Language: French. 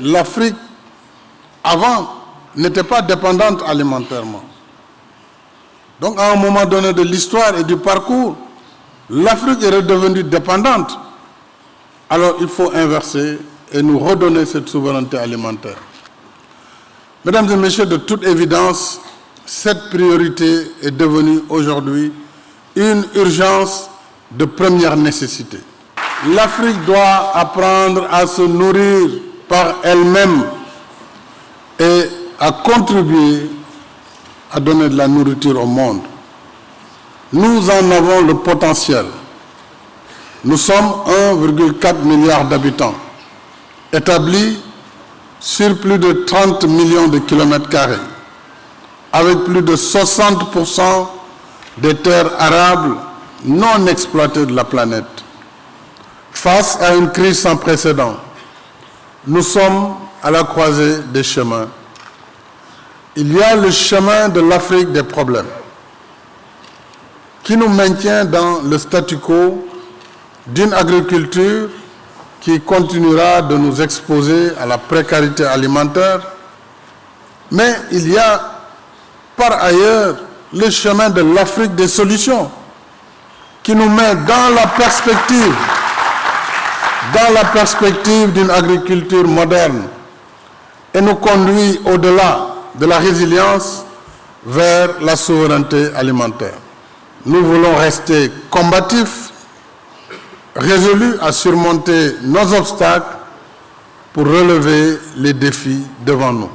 l'Afrique, avant, n'était pas dépendante alimentairement. Donc, à un moment donné de l'histoire et du parcours, l'Afrique est redevenue dépendante. Alors, il faut inverser et nous redonner cette souveraineté alimentaire. Mesdames et messieurs, de toute évidence, cette priorité est devenue aujourd'hui une urgence de première nécessité. L'Afrique doit apprendre à se nourrir par elle-même et à contribuer à donner de la nourriture au monde. Nous en avons le potentiel. Nous sommes 1,4 milliard d'habitants, établis sur plus de 30 millions de kilomètres carrés, avec plus de 60% des terres arables non exploitées de la planète. Face à une crise sans précédent, nous sommes à la croisée des chemins. Il y a le chemin de l'Afrique des problèmes, qui nous maintient dans le statu quo d'une agriculture qui continuera de nous exposer à la précarité alimentaire, mais il y a par ailleurs le chemin de l'Afrique des solutions, qui nous met dans la perspective, dans la perspective d'une agriculture moderne et nous conduit au-delà de la résilience vers la souveraineté alimentaire. Nous voulons rester combatifs résolus à surmonter nos obstacles pour relever les défis devant nous.